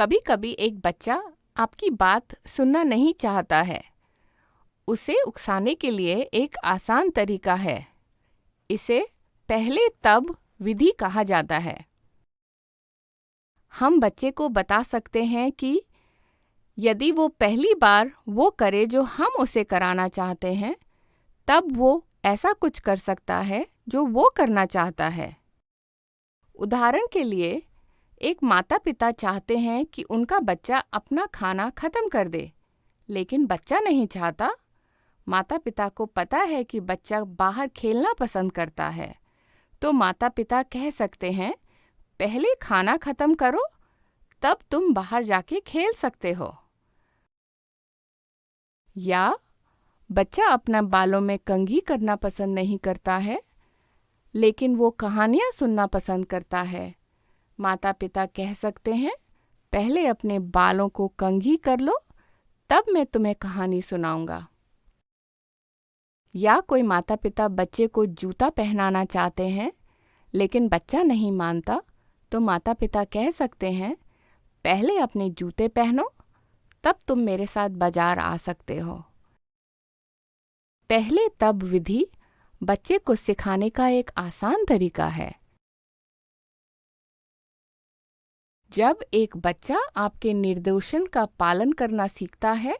कभी कभी एक बच्चा आपकी बात सुनना नहीं चाहता है। उसे उकसाने के लिए एक आसान तरीका है। इसे पहले तब विधि कहा जाता है। हम बच्चे को बता सकते हैं कि यदि वो पहली बार वो करे जो हम उसे कराना चाहते हैं, तब वो ऐसा कुछ कर सकता है जो वो करना चाहता है। उदाहरण के लिए एक माता पिता चाहते हैं कि उनका बच्चा अपना खाना खत्म कर दे, लेकिन बच्चा नहीं चाहता। माता पिता को पता है कि बच्चा बाहर खेलना पसंद करता है। तो माता पिता कह सकते हैं, पहले खाना खत्म करो, तब तुम बाहर जाके खेल सकते हो। या, बच्चा अपना बालों में कंघी करना पसंद नहीं करता है, लेकिन वो कहानियाँ सुनना पसंद करता है। माता पिता कह सकते हैं, पहले अपने बालों को कंघी कर लो, तब मैं तुम्हें कहानी सुनाऊँगा। या कोई माता पिता बच्चे को जूता पहनाना चाहते हैं, लेकिन बच्चा नहीं मानता तो माता पिता कह सकते हैं, पहले अपने जूते पहनो, तब तुम मेरे साथ बाज़ार आ सकते हो। पहले तब विधि बच्चे को सिखाने का एक आसान तरीका है। जब एक बच्चा आपके निर्देशन का पालन करना सीखता है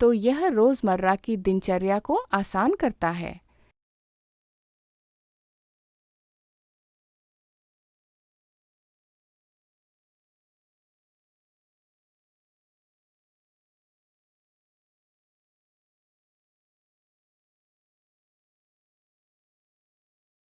तो यह रोज़मर्रा की दिनचर्या को आसान करता है।